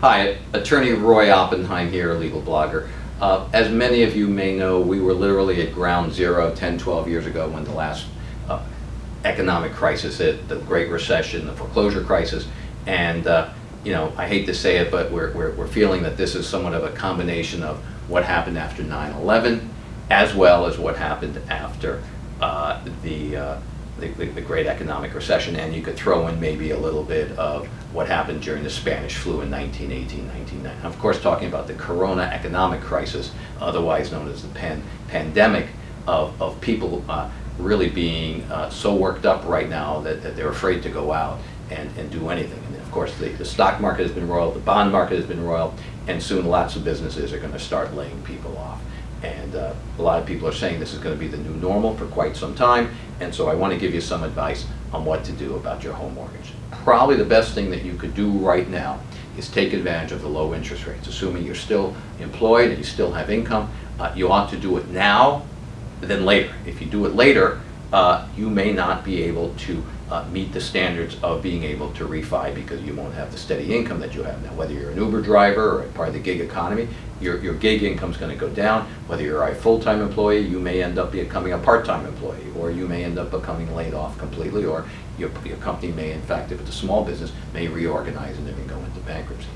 Hi, attorney Roy Oppenheim here, legal blogger. Uh, as many of you may know, we were literally at ground zero 10, 12 years ago when the last uh, economic crisis hit, the Great Recession, the foreclosure crisis, and uh, you know, I hate to say it, but we're, we're, we're feeling that this is somewhat of a combination of what happened after 9-11, as well as what happened after uh, the uh, the, the, the, great economic recession, and you could throw in maybe a little bit of what happened during the Spanish flu in 1918, 1919. Of course, talking about the corona economic crisis, otherwise known as the pan, pandemic of, of people uh, really being uh, so worked up right now that, that they're afraid to go out and, and do anything. And of course, the, the stock market has been roiled, the bond market has been roiled, and soon lots of businesses are going to start laying people off. And uh, a lot of people are saying this is going to be the new normal for quite some time. And so I want to give you some advice on what to do about your home mortgage. Probably the best thing that you could do right now is take advantage of the low interest rates. Assuming you're still employed and you still have income, uh, you ought to do it now than later. If you do it later, uh, you may not be able to uh, meet the standards of being able to refi because you won't have the steady income that you have now. Whether you're an Uber driver or part of the gig economy, your, your gig income is going to go down. Whether you're a full-time employee, you may end up becoming a part-time employee, or you may end up becoming laid off completely, or your, your company may, in fact, if it's a small business, may reorganize and even go into bankruptcy.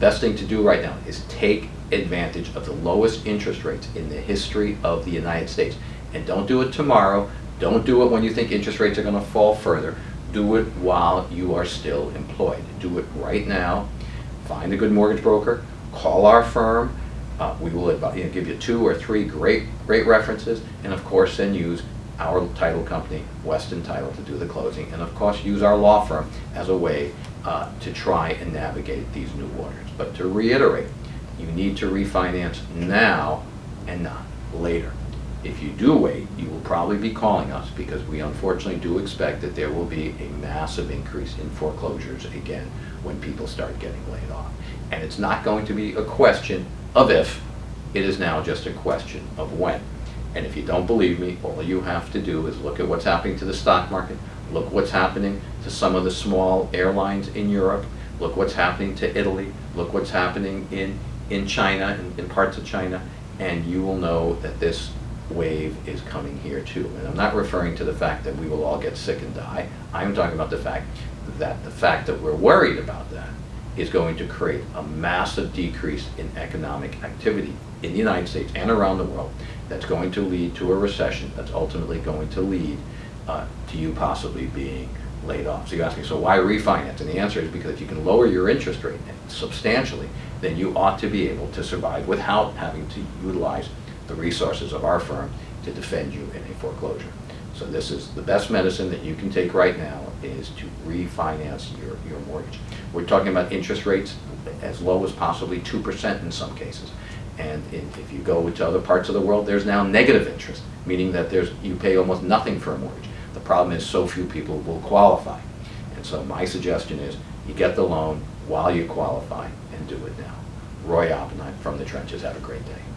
Best thing to do right now is take advantage of the lowest interest rates in the history of the United States. And don't do it tomorrow, don't do it when you think interest rates are going to fall further. Do it while you are still employed. Do it right now. Find a good mortgage broker. Call our firm. Uh, we will you know, give you two or three great, great references, and of course then use our title company, Weston Title, to do the closing, and of course use our law firm as a way uh, to try and navigate these new waters. But to reiterate, you need to refinance now and not later. If you do wait, you will probably be calling us because we unfortunately do expect that there will be a massive increase in foreclosures again when people start getting laid off. And it's not going to be a question of if, it is now just a question of when. And if you don't believe me, all you have to do is look at what's happening to the stock market, look what's happening to some of the small airlines in Europe, look what's happening to Italy, look what's happening in, in China, in, in parts of China, and you will know that this wave is coming here too. And I'm not referring to the fact that we will all get sick and die. I'm talking about the fact that the fact that we're worried about that is going to create a massive decrease in economic activity in the United States and around the world that's going to lead to a recession that's ultimately going to lead uh, to you possibly being laid off. So you ask me, so why refinance? And the answer is because if you can lower your interest rate substantially, then you ought to be able to survive without having to utilize the resources of our firm to defend you in a foreclosure. So this is the best medicine that you can take right now is to refinance your, your mortgage. We're talking about interest rates as low as possibly 2% in some cases. And if you go to other parts of the world, there's now negative interest, meaning that there's you pay almost nothing for a mortgage. The problem is so few people will qualify. And so my suggestion is you get the loan while you qualify and do it now. Roy Oppenheim from the trenches. Have a great day.